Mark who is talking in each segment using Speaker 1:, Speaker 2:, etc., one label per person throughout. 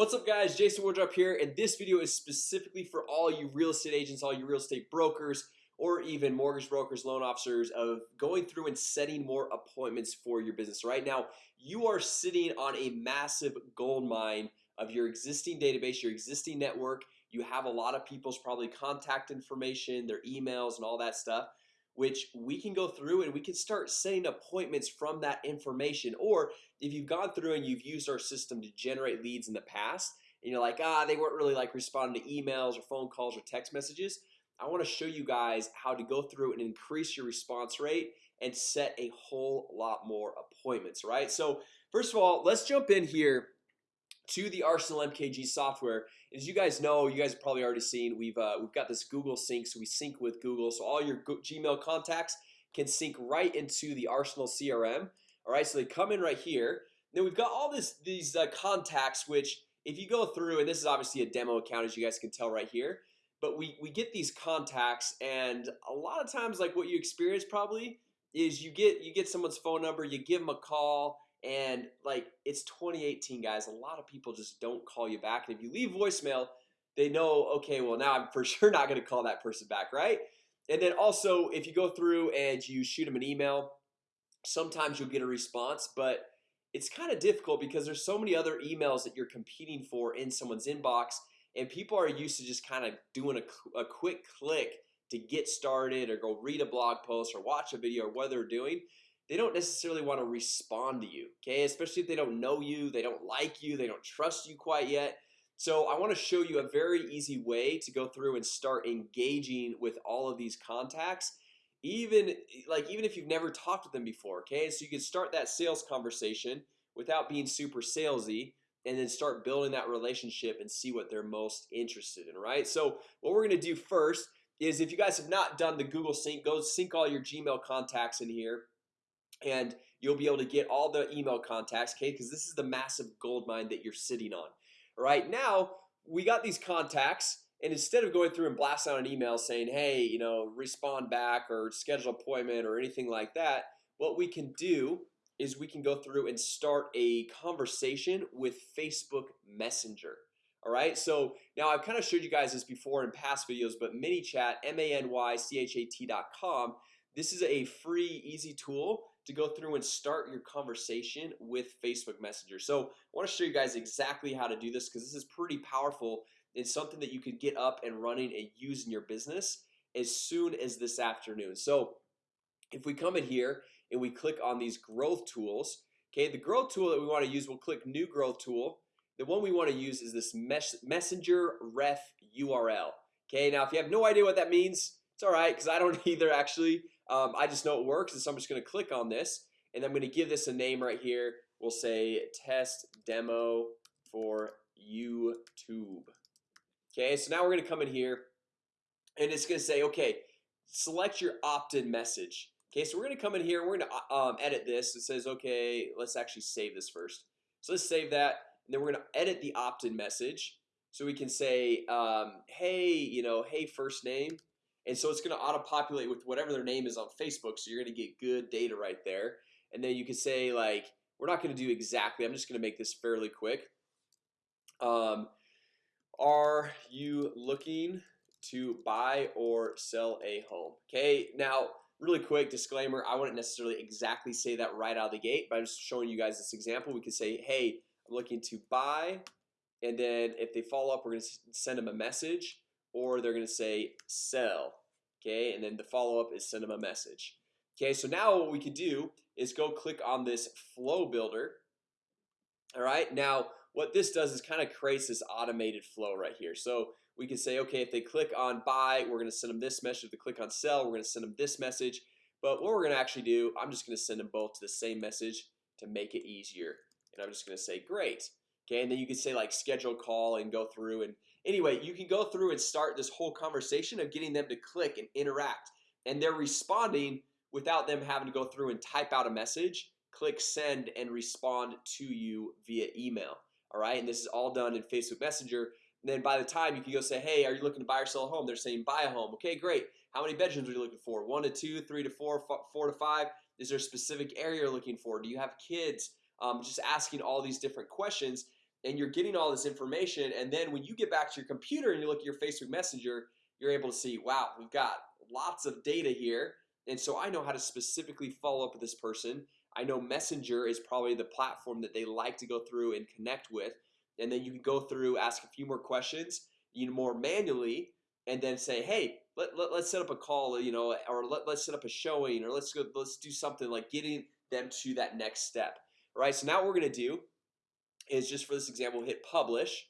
Speaker 1: What's up guys? Jason Wardrop here and this video is specifically for all you real estate agents all you real estate brokers or even mortgage brokers loan officers of going through and setting more appointments for your business. Right now you are sitting on a massive gold mine of your existing database your existing network. You have a lot of people's probably contact information their emails and all that stuff which we can go through and we can start setting appointments from that information. Or if you've gone through and you've used our system to generate leads in the past and you're like ah they weren't really like responding to emails or phone calls or text messages I want to show you guys how to go through and increase your response rate and set a whole lot more appointments right? So first of all let's jump in here to the Arsenal MKG software as you guys know you guys have probably already seen we've uh, we've got this Google sync so we sync with Google. So all your Gmail contacts can sync right into the Arsenal CRM all right so they come in right here. Then we've got all this these uh, contacts which if you go through and this is obviously a demo account as you guys can tell right here but we we get these contacts and a lot of times like what you experience probably is you get you get someone's phone number you give them a call and like it's 2018 guys. A lot of people just don't call you back. And if you leave voicemail they know okay well now I'm for sure not gonna call that person back right? And then also if you go through and you shoot them an email sometimes you'll get a response but it's kind of difficult because there's so many other emails that you're competing for in someone's inbox and people are used to just kind of doing a, a quick click to get started or go read a blog post or watch a video or what they're doing they don't necessarily want to respond to you Okay, especially if they don't know you they don't like you they don't trust you quite yet. So I want to show you a very easy way to go through and start engaging with all of these contacts even like even if you've never talked with them before Okay, so you can start that sales conversation without being super salesy and then start building that relationship and see what they're most interested in right? So what we're gonna do first is if you guys have not done the Google Sync go sync all your Gmail contacts in here and you'll be able to get all the email contacts okay? Because this is the massive gold mine that you're sitting on. Right now we got these contacts and instead of going through and blast out an email saying hey you know respond back or schedule appointment or anything like that what we can do is we can go through and start a conversation with Facebook Messenger. All right, so now I've kind of showed you guys this before in past videos but ManyChat m-a-n-y-c-h-a-t.com this is a free easy tool to go through and start your conversation with Facebook Messenger. So I want to show you guys exactly how to do this because this is pretty powerful It's something that you could get up and running and use in your business as soon as this afternoon. So if we come in here and we click on these growth tools Okay, the growth tool that we want to use we'll click new growth tool. The one we want to use is this mes messenger ref URL Okay, now if you have no idea what that means It's alright because I don't either actually um, I just know it works and so I'm just gonna click on this and I'm gonna give this a name right here We'll say test demo for YouTube Okay, so now we're gonna come in here and it's gonna say okay select your opt-in message Okay, so we're gonna come in here. We're gonna uh, um, edit this. It says okay. Let's actually save this first. So let's save that, and then we're gonna edit the opt-in message. So we can say, um, hey, you know, hey, first name, and so it's gonna auto-populate with whatever their name is on Facebook so you're gonna get good data right there. And then you can say like we're not gonna do exactly I'm just gonna make this fairly quick. Um, are you looking to buy or sell a home? Okay now really quick disclaimer I wouldn't necessarily exactly say that right out of the gate but I'm just showing you guys this example. We could say hey I'm looking to buy and then if they follow up we're gonna send them a message or they're gonna say sell okay? And then the follow-up is send them a message. Okay so now what we could do is go click on this flow builder all right now what this does is kind of creates this automated flow right here. So we can say okay if they click on buy we're gonna send them this message. If they click on sell we're gonna send them this message. But what we're gonna actually do I'm just gonna send them both to the same message to make it easier. And I'm just gonna say great. Okay and then you can say like schedule call and go through and anyway you can go through and start this whole conversation of getting them to click and interact. And they're responding without them having to go through and type out a message click send and respond to you via email. All right? And this is all done in Facebook Messenger. And then by the time you can go say hey are you looking to buy or sell a home? They're saying buy a home. Okay great. How many bedrooms are you looking for? One to two three to four four to five. Is there a specific area you're looking for? Do you have kids? Um, just asking all these different questions and you're getting all this information and then when you get back to your computer and you look at your Facebook Messenger you're able to see wow we've got lots of data here. And so I know how to specifically follow up with this person. I know Messenger is probably the platform that they like to go through and connect with. And then you can go through ask a few more questions you know more manually and then say hey let, let, us set up a call you know or let, let's set up a showing or let's go let's do something like getting them to that next step right? So now what we're gonna do is just for this example hit publish.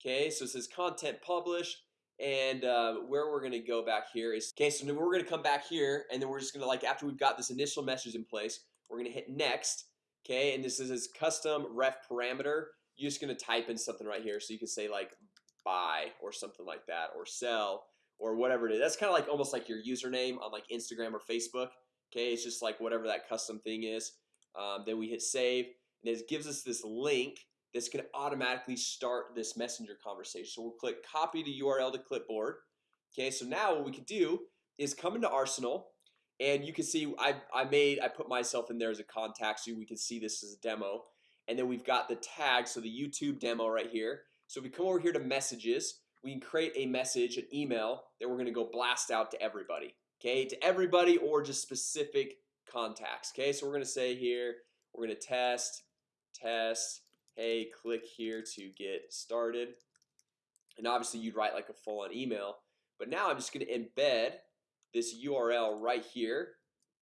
Speaker 1: Okay, so it says content published and uh, where we're gonna go back here is okay So we're gonna come back here and then we're just gonna like after we've got this initial message in place We're gonna hit next Okay, and this is custom ref parameter. You're just gonna type in something right here so you can say like buy or something like that or sell or whatever it is. That's kind of like almost like your username on like Instagram or Facebook Okay, it's just like whatever that custom thing is. Um, Then we hit save and it gives us this link that's going to automatically start this messenger conversation. So we'll click copy to URL to clipboard. Okay, so now what we can do is come into Arsenal and you can see I, I made I put myself in there as a contact so we can see this as a demo. And then we've got the tag so the YouTube demo right here. So if we come over here to messages we can create a message an email that we're gonna go blast out to everybody Okay? To everybody or just specific contacts Okay, so we're gonna say here we're gonna test test. Hey click here to get started. And obviously you'd write like a full-on email. But now I'm just going to embed this URL right here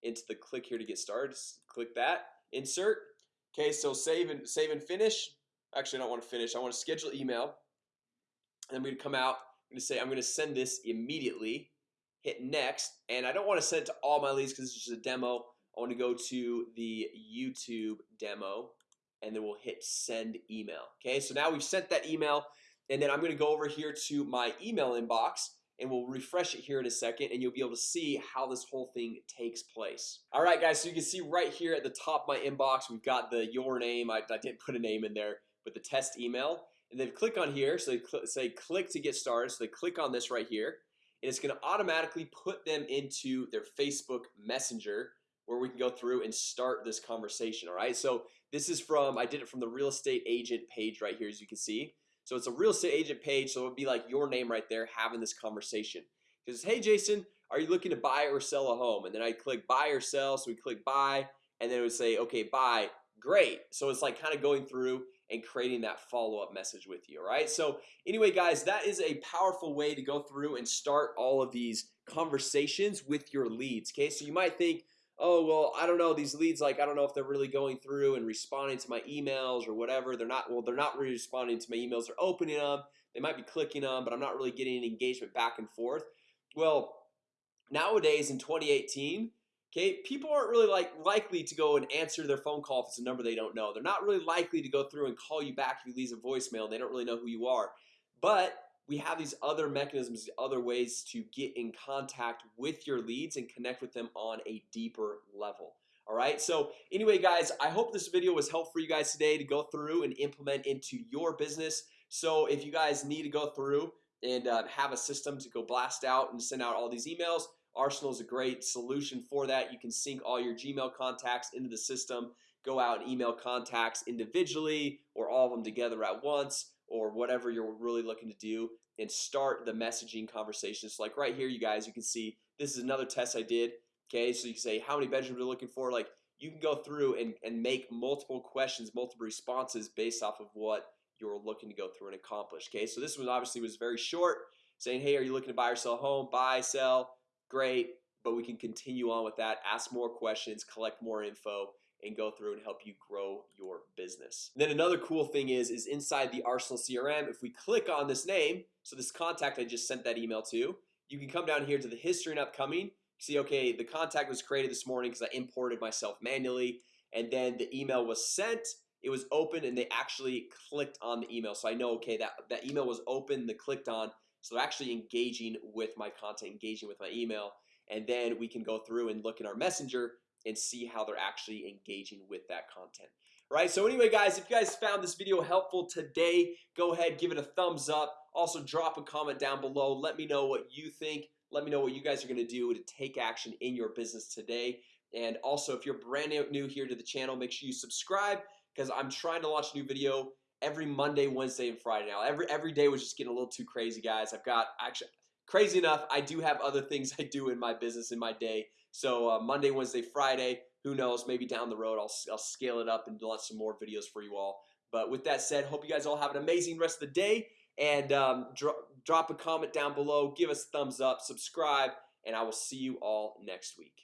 Speaker 1: into the click here to get started. Just click that insert. Okay, so save and save and finish. Actually I don't want to finish. I want to schedule email. And I'm to come out I'm to say I'm going to send this immediately. Hit next. And I don't want to send it to all my leads because it's just a demo. I want to go to the YouTube demo and then we'll hit send email Okay, so now we've sent that email and then I'm gonna go over here to my email inbox and we'll refresh it here in a second and you'll be able to see how this whole thing takes place. All right guys, so you can see right here at the top my inbox We've got the your name. I, I didn't put a name in there but the test email. And then click on here So they cl say click to get started So they click on this right here and it's gonna automatically put them into their Facebook Messenger where we can go through and start this conversation All right, so this is from I did it from the real estate agent page right here as you can see. So it's a real estate agent page So it would be like your name right there having this conversation. Because hey Jason Are you looking to buy or sell a home? And then I click buy or sell so we click buy and then it would say okay buy. Great. So it's like kind of going through and creating that follow-up message with you All right, so anyway guys that is a powerful way to go through and start all of these conversations with your leads Okay, so you might think oh well I don't know these leads like I don't know if they're really going through and responding to my emails or whatever. They're not well they're not really responding to my emails. They're opening them they might be clicking them but I'm not really getting an engagement back and forth. Well nowadays in 2018 Okay, people aren't really like likely to go and answer their phone call if it's a number they don't know. They're not really likely to go through and call you back if you leave a voicemail They don't really know who you are. But we have these other mechanisms other ways to get in contact with your leads and connect with them on a deeper level. All right? So anyway guys I hope this video was helpful for you guys today to go through and implement into your business. So if you guys need to go through and uh, have a system to go blast out and send out all these emails Arsenal is a great solution for that. You can sync all your Gmail contacts into the system go out and email contacts individually or all of them together at once or whatever you're really looking to do and start the messaging conversations. Like right here you guys you can see this is another test I did Okay, so you can say how many bedrooms you're looking for? Like you can go through and, and make multiple questions multiple responses based off of what you're looking to go through and accomplish Okay, so this one obviously was very short saying hey are you looking to buy or sell home? Buy sell great but we can continue on with that ask more questions collect more info and go through and help you grow your business. Then another cool thing is is inside the Arsenal CRM if we click on this name so this contact I just sent that email to you can come down here to the history and upcoming see okay the contact was created this morning because I imported myself manually and then the email was sent it was open and they actually clicked on the email. So I know okay that that email was open the clicked on so they're actually engaging with my content engaging with my email and then we can go through and look in our messenger and see how they're actually engaging with that content. Right? So anyway guys if you guys found this video helpful today go ahead give it a thumbs up. Also drop a comment down below. Let me know what you think. Let me know what you guys are gonna do to take action in your business today. And also if you're brand new here to the channel make sure you subscribe because I'm trying to launch a new video every Monday Wednesday and Friday. Now every every day was just getting a little too crazy guys. I've got actually crazy enough I do have other things I do in my business in my day. So uh, Monday Wednesday Friday who knows? Maybe down the road I'll, I'll scale it up and launch some more videos for you all. But with that said hope you guys all have an amazing rest of the day. And um, dro drop a comment down below. Give us thumbs up. Subscribe. And I will see you all next week